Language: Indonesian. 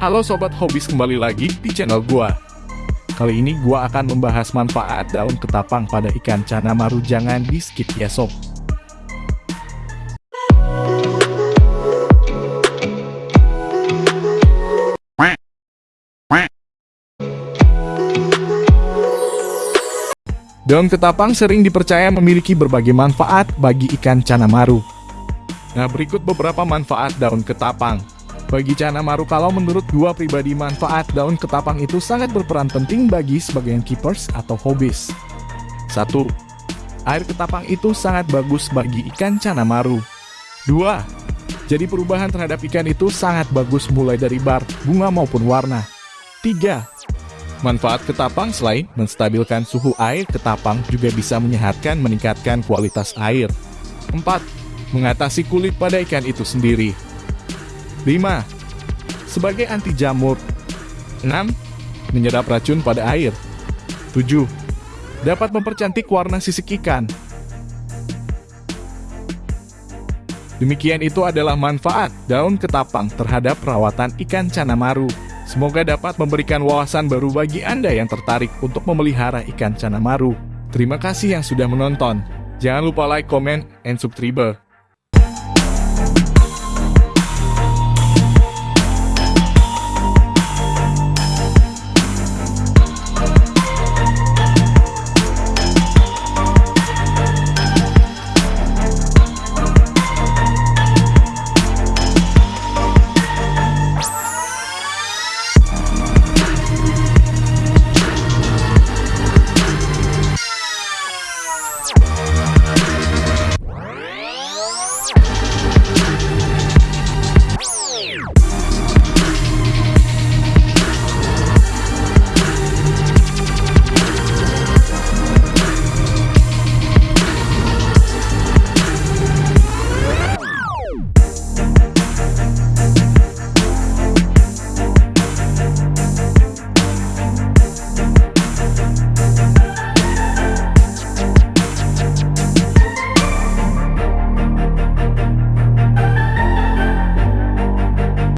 Halo sobat hobis kembali lagi di channel gua. Kali ini gua akan membahas manfaat daun ketapang pada ikan cana maru jangan di skip ya sob. Daun ketapang sering dipercaya memiliki berbagai manfaat bagi ikan cana maru. Nah, berikut beberapa manfaat daun ketapang. Bagi cana kalau menurut gua pribadi manfaat daun ketapang itu sangat berperan penting bagi sebagian keepers atau hobis. 1. Air ketapang itu sangat bagus bagi ikan cana maru. 2. Jadi perubahan terhadap ikan itu sangat bagus mulai dari bar, bunga maupun warna. 3. Manfaat ketapang selain menstabilkan suhu air, ketapang juga bisa menyehatkan meningkatkan kualitas air. 4. Mengatasi kulit pada ikan itu sendiri. 5. Sebagai anti jamur. 6. Menyerap racun pada air. 7. Dapat mempercantik warna sisik ikan. Demikian itu adalah manfaat daun ketapang terhadap perawatan ikan cana maru. Semoga dapat memberikan wawasan baru bagi Anda yang tertarik untuk memelihara ikan cana maru. Terima kasih yang sudah menonton. Jangan lupa like, comment, and subscribe.